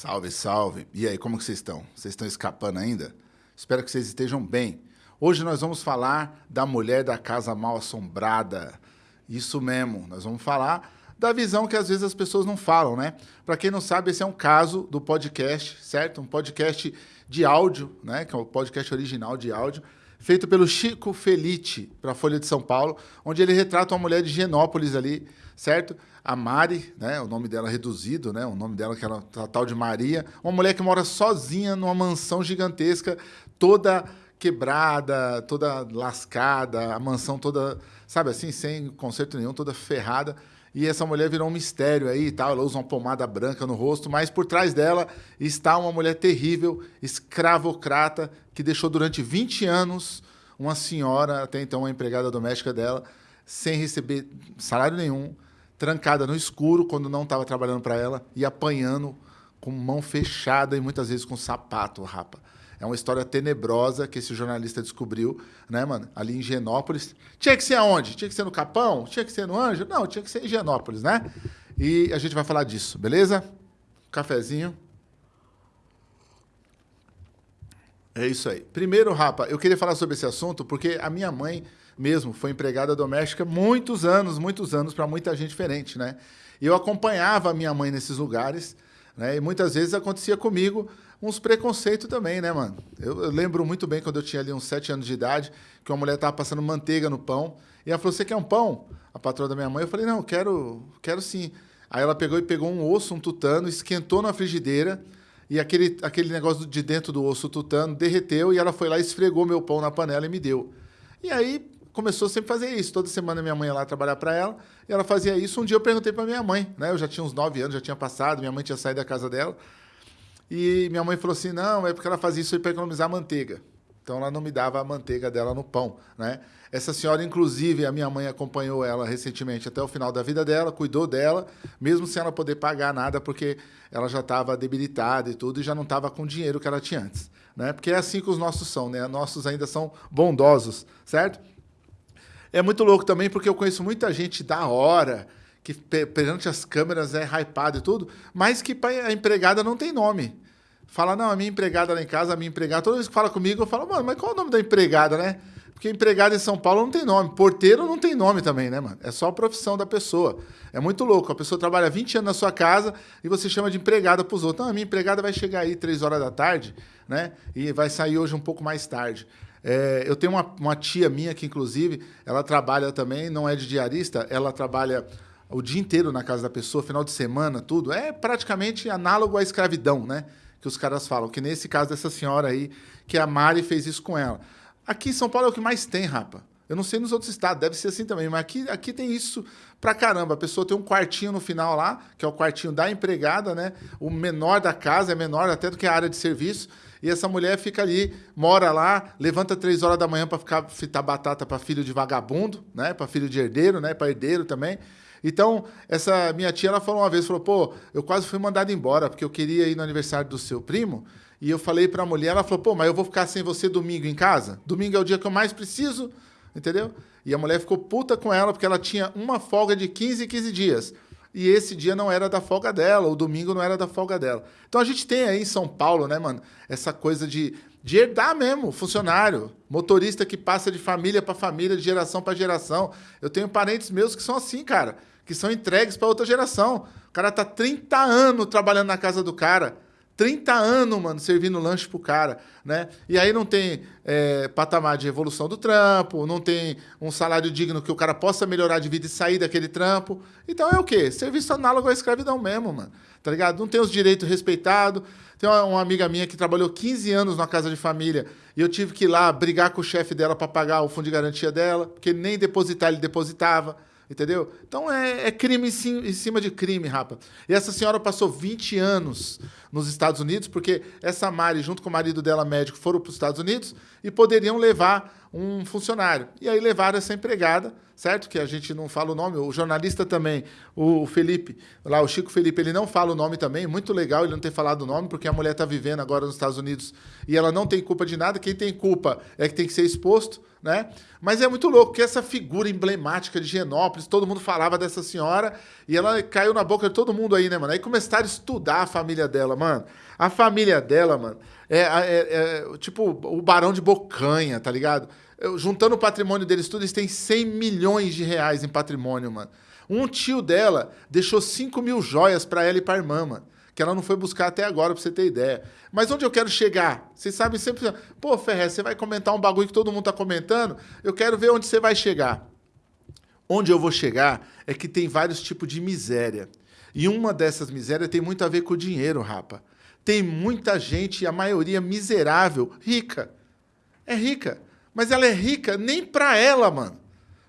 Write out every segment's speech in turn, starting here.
Salve, salve. E aí, como que vocês estão? Vocês estão escapando ainda? Espero que vocês estejam bem. Hoje nós vamos falar da mulher da casa mal assombrada. Isso mesmo, nós vamos falar da visão que às vezes as pessoas não falam, né? Para quem não sabe, esse é um caso do podcast, certo? Um podcast de áudio, né? Que é um podcast original de áudio, feito pelo Chico Felite para a Folha de São Paulo, onde ele retrata uma mulher de Genópolis ali, certo? A Mari, né? O nome dela reduzido, né? O nome dela que era tal de Maria, uma mulher que mora sozinha numa mansão gigantesca, toda quebrada, toda lascada, a mansão toda, sabe assim, sem conserto nenhum, toda ferrada. E essa mulher virou um mistério aí e tal. Ela usa uma pomada branca no rosto, mas por trás dela está uma mulher terrível, escravocrata, que deixou durante 20 anos uma senhora, até então uma empregada doméstica dela, sem receber salário nenhum, trancada no escuro quando não estava trabalhando para ela e apanhando com mão fechada e muitas vezes com sapato, rapa. É uma história tenebrosa que esse jornalista descobriu, né, mano? Ali em Genópolis. Tinha que ser aonde? Tinha que ser no Capão? Tinha que ser no Anjo? Não, tinha que ser em Genópolis, né? E a gente vai falar disso, beleza? Cafezinho. É isso aí. Primeiro, Rapa, eu queria falar sobre esse assunto porque a minha mãe mesmo foi empregada doméstica muitos anos, muitos anos, para muita gente diferente, né? E eu acompanhava a minha mãe nesses lugares, né? E muitas vezes acontecia comigo uns preconceitos também, né, mano? Eu, eu, lembro muito bem quando eu tinha ali uns sete anos de idade, que uma mulher tava passando manteiga no pão, e ela falou: Você quer um pão? A patroa da minha mãe. Eu falei: Não, quero, quero sim. Aí ela pegou e pegou um osso, um tutano, esquentou na frigideira, e aquele, aquele negócio de dentro do osso tutano derreteu, e ela foi lá, esfregou meu pão na panela e me deu. E aí começou sempre a fazer isso. Toda semana minha mãe ia lá trabalhar para ela, e ela fazia isso. Um dia eu perguntei para minha mãe, né? Eu já tinha uns nove anos, já tinha passado, minha mãe tinha saído da casa dela. E minha mãe falou assim: não, é porque ela fazia isso para economizar manteiga. Então ela não me dava a manteiga dela no pão, né? Essa senhora, inclusive, a minha mãe acompanhou ela recentemente até o final da vida dela, cuidou dela, mesmo sem ela poder pagar nada, porque ela já estava debilitada e tudo, e já não estava com o dinheiro que ela tinha antes, né? Porque é assim que os nossos são, né? Nossos ainda são bondosos, certo? É muito louco também, porque eu conheço muita gente da hora, que perante as câmeras é hypado e tudo, mas que a empregada não tem nome. Fala, não, a minha empregada lá em casa, a minha empregada, toda vez que fala comigo, eu falo, mano, mas qual é o nome da empregada, né? Porque empregada em São Paulo não tem nome. Porteiro não tem nome também, né, mano? É só a profissão da pessoa. É muito louco. A pessoa trabalha 20 anos na sua casa e você chama de empregada para os outros. Não, a minha empregada vai chegar aí 3 horas da tarde, né? E vai sair hoje um pouco mais tarde. É, eu tenho uma, uma tia minha que, inclusive, ela trabalha também, não é de diarista, ela trabalha o dia inteiro na casa da pessoa, final de semana, tudo. É praticamente análogo à escravidão, né? Que os caras falam. Que nesse caso dessa senhora aí, que a Mari fez isso com ela. Aqui em São Paulo é o que mais tem, rapa. Eu não sei nos outros estados, deve ser assim também, mas aqui, aqui tem isso pra caramba. A pessoa tem um quartinho no final lá, que é o quartinho da empregada, né? O menor da casa, é menor até do que a área de serviço. E essa mulher fica ali, mora lá, levanta três horas da manhã para ficar fitar batata para filho de vagabundo, né? Para filho de herdeiro, né? Para herdeiro também. Então, essa minha tia, ela falou uma vez, falou, pô, eu quase fui mandado embora, porque eu queria ir no aniversário do seu primo, e eu falei para a mulher, ela falou, pô, mas eu vou ficar sem você domingo em casa? Domingo é o dia que eu mais preciso, entendeu? E a mulher ficou puta com ela, porque ela tinha uma folga de 15 15 dias. E esse dia não era da folga dela, o domingo não era da folga dela. Então a gente tem aí em São Paulo, né, mano, essa coisa de, de herdar mesmo, funcionário, motorista que passa de família para família, de geração para geração. Eu tenho parentes meus que são assim, cara que são entregues para outra geração. O cara tá 30 anos trabalhando na casa do cara. 30 anos, mano, servindo lanche pro cara, né? E aí não tem é, patamar de evolução do trampo, não tem um salário digno que o cara possa melhorar de vida e sair daquele trampo. Então é o quê? Serviço análogo à escravidão mesmo, mano. Tá ligado? Não tem os direitos respeitados. Tem uma, uma, amiga minha que trabalhou 15 anos na casa de família e eu tive que ir lá brigar com o chefe dela para pagar o fundo de garantia dela, porque nem depositar ele depositava. Entendeu? Então é, é crime em cima de crime, rapa. E essa senhora passou 20 anos nos Estados Unidos, porque essa Mari, junto com o marido dela médico, foram para os Estados Unidos e poderiam levar um funcionário. E aí levaram essa empregada, certo? Que a gente não fala o nome, o jornalista também, o Felipe, lá o Chico Felipe, ele não fala o nome também, muito legal ele não ter falado o nome, porque a mulher está vivendo agora nos Estados Unidos e ela não tem culpa de nada, quem tem culpa é que tem que ser exposto, né? Mas é muito louco que essa figura emblemática de Genópolis, todo mundo falava dessa senhora e ela caiu na boca de todo mundo aí, né, mano? Aí começaram a estudar a família dela, mano. A família dela, mano, é, é, é, tipo o Barão de Bocanha, tá ligado? Juntando o patrimônio deles tudo, eles têm 100 milhões de reais em patrimônio, mano. Um tio dela deixou 5 mil joias para ela e pra irmã, mano. Que ela não foi buscar até agora, pra você ter ideia. Mas onde eu quero chegar? Vocês sabem sempre. Pô, Ferrez, você vai comentar um bagulho que todo mundo tá comentando? Eu quero ver onde você vai chegar. Onde eu vou chegar é que tem vários tipos de miséria. E uma dessas misérias tem muito a ver com o dinheiro, rapa. Tem muita gente, a maioria miserável, rica. É rica. Mas ela é rica nem para ela, mano.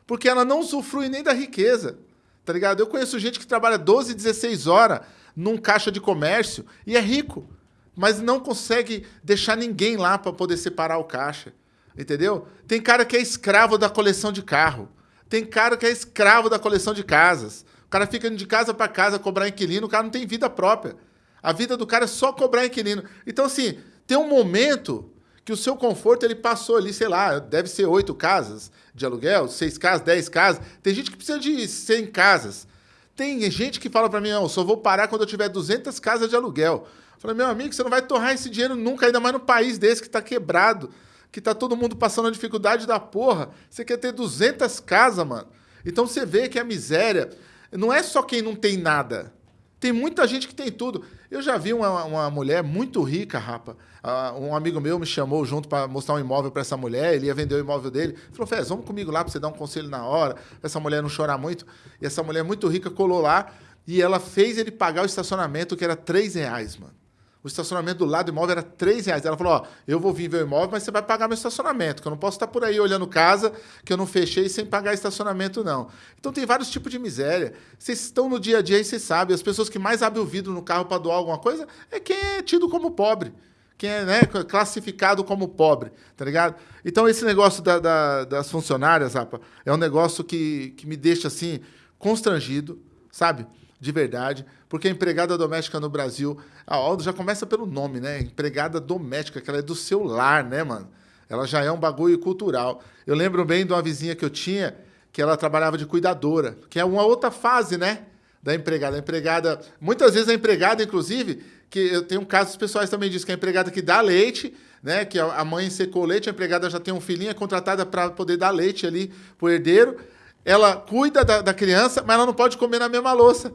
Porque ela não usufrui nem da riqueza. Tá ligado? Eu conheço gente que trabalha 12, 16 horas num caixa de comércio e é rico. Mas não consegue deixar ninguém lá para poder separar o caixa. Entendeu? Tem cara que é escravo da coleção de carro. Tem cara que é escravo da coleção de casas. O cara fica de casa para casa cobrar inquilino, o cara não tem vida própria. A vida do cara é só cobrar inquilino. Então, assim, tem um momento que o seu conforto ele passou ali, sei lá, deve ser oito casas de aluguel, seis casas, dez casas. Tem gente que precisa de cem casas. Tem gente que fala para mim, eu só vou parar quando eu tiver 200 casas de aluguel. Eu falei, meu amigo, você não vai torrar esse dinheiro nunca, ainda mais no país desse que está quebrado, que tá todo mundo passando a dificuldade da porra. Você quer ter 200 casas, mano. Então você vê que a miséria não é só quem não tem nada. Tem muita gente que tem tudo. Eu já vi uma, uma mulher muito rica, rapa. Uh, um amigo meu me chamou junto para mostrar um imóvel para essa mulher. Ele ia vender o imóvel dele. Falou, Fez, vamos comigo lá para você dar um conselho na hora, para essa mulher não chorar muito. E essa mulher muito rica colou lá e ela fez ele pagar o estacionamento, que era 3 reais, mano. O estacionamento do lado do imóvel era 3 reais. Ela falou: Ó, eu vou vir ver o imóvel, mas você vai pagar meu estacionamento, que eu não posso estar por aí olhando casa que eu não fechei sem pagar estacionamento, não. Então tem vários tipos de miséria. Vocês estão no dia a dia e vocês sabem. As pessoas que mais abrem o vidro no carro para doar alguma coisa é quem é tido como pobre. Quem é né, classificado como pobre, tá ligado? Então, esse negócio da, da, das funcionárias, Rapa, é um negócio que, que me deixa assim, constrangido, sabe? De verdade porque a empregada doméstica no Brasil, a Aldo já começa pelo nome, né? Empregada doméstica, que ela é do seu lar, né, mano? Ela já é um bagulho cultural. Eu lembro bem de uma vizinha que eu tinha, que ela trabalhava de cuidadora, que é uma outra fase, né? Da empregada. A empregada, muitas vezes a empregada, inclusive, que eu tenho casos pessoais também disso, que a empregada que dá leite, né? Que a mãe secou leite, a empregada já tem um filhinho, é contratada para poder dar leite ali pro herdeiro. Ela cuida da, da criança, mas ela não pode comer na mesma louça.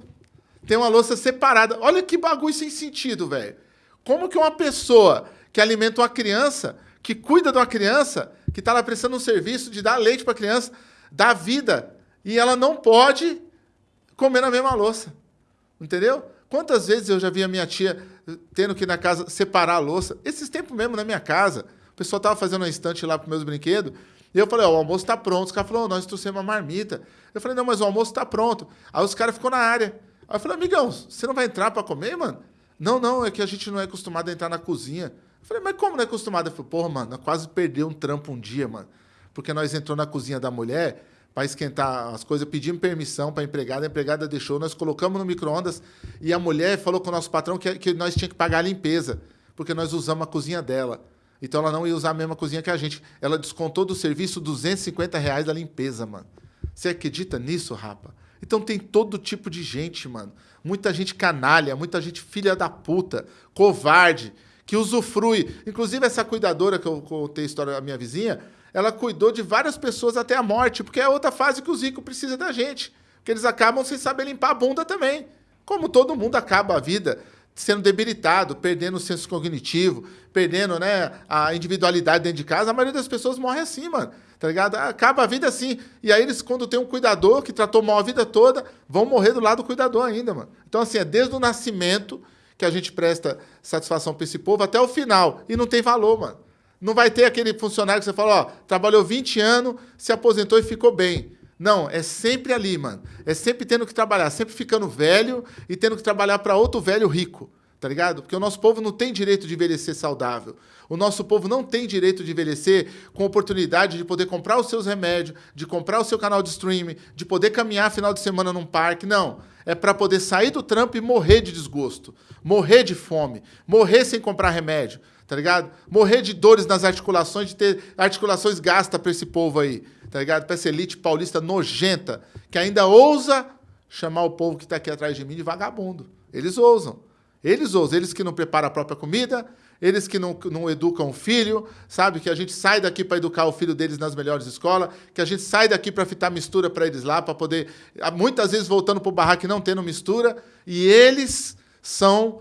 Tem uma louça separada. Olha que bagulho sem sentido, velho. Como que uma pessoa que alimenta uma criança, que cuida de uma criança, que está lá prestando um serviço de dar leite para a criança, dá vida, e ela não pode comer na mesma louça. Entendeu? Quantas vezes eu já vi a minha tia tendo que ir na casa separar a louça? Esses tempos mesmo na minha casa. O pessoal estava fazendo uma estante lá para meus brinquedos. E eu falei, ó, o almoço está pronto. Os caras falaram, nós trouxemos uma marmita. Eu falei, não, mas o almoço está pronto. Aí os caras ficou na área. Aí eu falei, amigão, você não vai entrar para comer, mano? Não, não, é que a gente não é acostumado a entrar na cozinha. Eu falei, mas como não é acostumado? Eu falei, porra, mano, quase perdeu um trampo um dia, mano. Porque nós entrou na cozinha da mulher para esquentar as coisas, pedimos permissão para a empregada, a empregada deixou, nós colocamos no micro-ondas e a mulher falou com o nosso patrão que, que nós tínhamos que pagar a limpeza, porque nós usamos a cozinha dela. Então ela não ia usar a mesma cozinha que a gente. Ela descontou do serviço 250 reais da limpeza, mano. Você acredita nisso, rapa? Então tem todo tipo de gente, mano. Muita gente canalha, muita gente filha da puta, covarde, que usufrui. Inclusive, essa cuidadora que eu contei a história da minha vizinha, ela cuidou de várias pessoas até a morte, porque é outra fase que os ricos precisam da gente. Que eles acabam sem saber limpar a bunda também. Como todo mundo acaba a vida sendo debilitado, perdendo o senso cognitivo, perdendo né, a individualidade dentro de casa, a maioria das pessoas morre assim, mano. Tá ligado? Acaba a vida assim. E aí eles, quando tem um cuidador que tratou mal a vida toda, vão morrer do lado do cuidador ainda, mano. Então, assim, é desde o nascimento que a gente presta satisfação para esse povo até o final. E não tem valor, mano. Não vai ter aquele funcionário que você fala, ó, trabalhou 20 anos, se aposentou e ficou bem. Não, é sempre ali, mano. É sempre tendo que trabalhar, sempre ficando velho e tendo que trabalhar para outro velho rico tá ligado? Porque o nosso povo não tem direito de envelhecer saudável. O nosso povo não tem direito de envelhecer com oportunidade de poder comprar os seus remédios, de comprar o seu canal de streaming, de poder caminhar final de semana num parque. Não. É para poder sair do trampo e morrer de desgosto, morrer de fome, morrer sem comprar remédio, tá ligado? Morrer de dores nas articulações, de ter articulações gastas para esse povo aí, tá ligado? Para essa elite paulista nojenta, que ainda ousa chamar o povo que está aqui atrás de mim de vagabundo. Eles ousam. Eles ousam. Eles que não preparam a própria comida, eles que não, não educam o filho, sabe? Que a gente sai daqui para educar o filho deles nas melhores escolas, que a gente sai daqui para fitar mistura para eles lá, para poder. Muitas vezes voltando para o barraco não tendo mistura, e eles são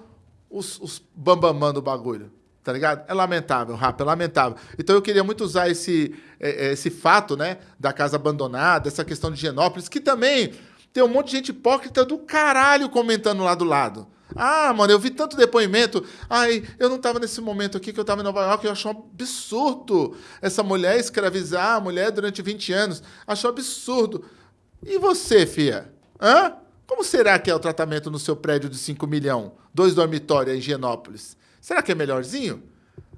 os, os bambamã do bagulho. Tá ligado? É lamentável, Rafa, é lamentável. Então eu queria muito usar esse, é, é, esse fato, né, da casa abandonada, essa questão de Genópolis, que também tem um monte de gente hipócrita do caralho comentando lá do lado. Ah, mano, eu vi tanto depoimento. Ai, eu não estava nesse momento aqui que eu estava em Nova York. Eu achei um absurdo essa mulher escravizar a mulher durante 20 anos. Achou absurdo. E você, fia? Hã? Como será que é o tratamento no seu prédio de 5 milhões? Dois dormitórios em Higienópolis? Será que é melhorzinho?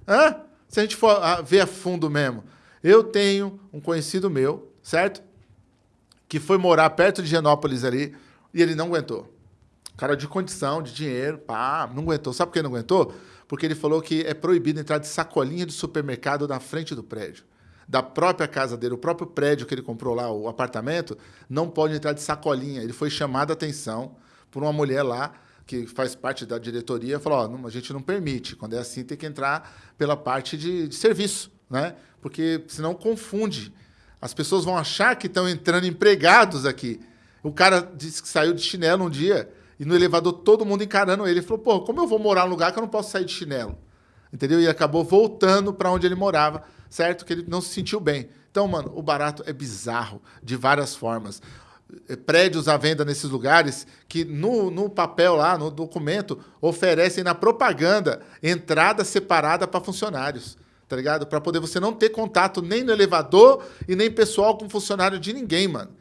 Hã? Se a gente for ver a fundo mesmo. Eu tenho um conhecido meu, certo? Que foi morar perto de Higienópolis ali e ele não aguentou. Cara de condição, de dinheiro, pá, não aguentou. Sabe por que não aguentou? Porque ele falou que é proibido entrar de sacolinha de supermercado na frente do prédio. Da própria casa dele, o próprio prédio que ele comprou lá, o apartamento, não pode entrar de sacolinha. Ele foi chamado a atenção por uma mulher lá que faz parte da diretoria, falou: não, a gente não permite. Quando é assim, tem que entrar pela parte de, de serviço, né? Porque senão confunde. As pessoas vão achar que estão entrando empregados aqui. O cara disse que saiu de chinelo um dia. E no elevador, todo mundo encarando ele. Ele falou, pô, como eu vou morar num lugar que eu não posso sair de chinelo? Entendeu? E acabou voltando para onde ele morava, certo? Que ele não se sentiu bem. Então, mano, o barato é bizarro, de várias formas. Prédios à venda nesses lugares que no, no papel lá, no documento, oferecem na propaganda entrada separada para funcionários tá ligado? Para poder você não ter contato nem no elevador e nem pessoal com funcionário de ninguém, mano.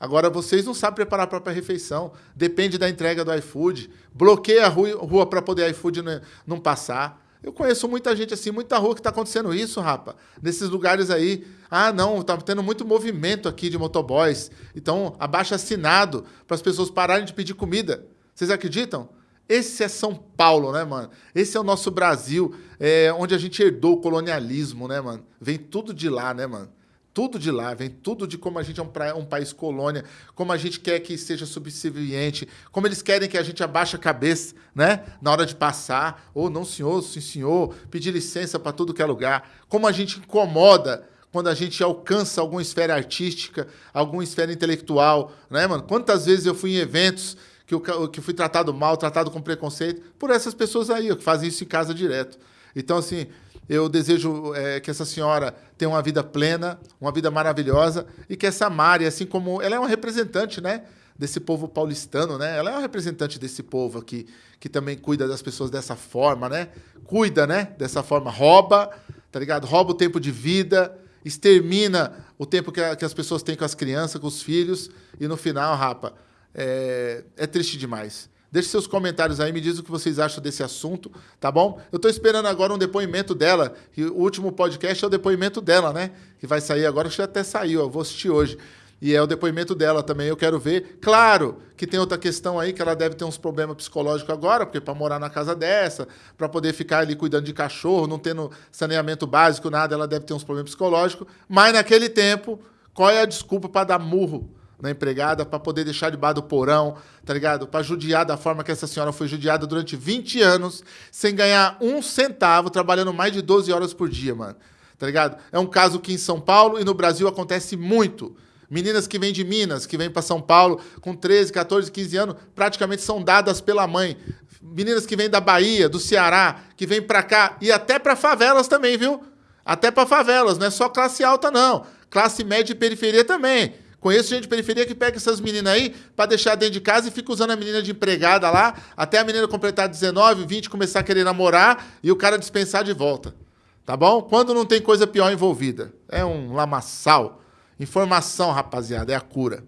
Agora, vocês não sabem preparar a própria refeição. Depende da entrega do iFood. Bloqueia a rua para poder iFood não passar. Eu conheço muita gente assim, muita rua que está acontecendo isso, rapa. Nesses lugares aí. Ah, não, está tendo muito movimento aqui de motoboys. Então, abaixa assinado para as pessoas pararem de pedir comida. Vocês acreditam? Esse é São Paulo, né, mano? Esse é o nosso Brasil, é, onde a gente herdou o colonialismo, né, mano? Vem tudo de lá, né, mano? Tudo de lá, vem tudo de como a gente é um, pra, um, país colônia, como a gente quer que seja subserviente, como eles querem que a gente abaixe a cabeça, né? Na hora de passar, ou oh, não senhor, sim senhor, pedir licença para tudo que é lugar, como a gente incomoda quando a gente alcança alguma esfera artística, alguma esfera intelectual, né, mano? Quantas vezes eu fui em eventos que eu, que fui tratado mal, tratado com preconceito, por essas pessoas aí, que fazem isso em casa direto. Então, assim, eu desejo é, que essa senhora tenha uma vida plena, uma vida maravilhosa e que essa Mari, assim como ela é uma representante, né, desse povo paulistano, né? Ela é uma representante desse povo aqui que também cuida das pessoas dessa forma, né? Cuida, né, dessa forma, rouba, tá ligado? Rouba o tempo de vida, extermina o tempo que, a, que as pessoas têm com as crianças, com os filhos e no final, rapa, é, é triste demais. Deixe seus comentários aí, me diz o que vocês acham desse assunto, tá bom? Eu estou esperando agora um depoimento dela, e o último podcast é o depoimento dela, né? Que vai sair agora, acho que até saiu, eu vou assistir hoje. E é o depoimento dela também, eu quero ver. Claro que tem outra questão aí, que ela deve ter uns problemas psicológicos agora, porque para morar na casa dessa, para poder ficar ali cuidando de cachorro, não tendo saneamento básico, nada, ela deve ter uns problemas psicológicos. Mas naquele tempo, qual é a desculpa para dar murro na empregada para poder deixar debaixo do porão, tá ligado? Para judiar da forma que essa senhora foi judiada durante 20 anos, sem ganhar um centavo, trabalhando mais de 12 horas por dia, mano. Tá ligado? É um caso que em São Paulo e no Brasil acontece muito. Meninas que vêm de Minas, que vêm para São Paulo com 13, 14, 15 anos, praticamente são dadas pela mãe. Meninas que vêm da Bahia, do Ceará, que vêm para cá e até para favelas também, viu? Até para favelas, não é só classe alta não. Classe média e periferia também. Conheço gente de periferia que pega essas meninas aí para deixar dentro de casa e fica usando a menina de empregada lá, até a menina completar 19, 20, começar a querer namorar e o cara dispensar de volta. Tá bom? Quando não tem coisa pior envolvida. É um lamaçal. Informação, rapaziada, é a cura.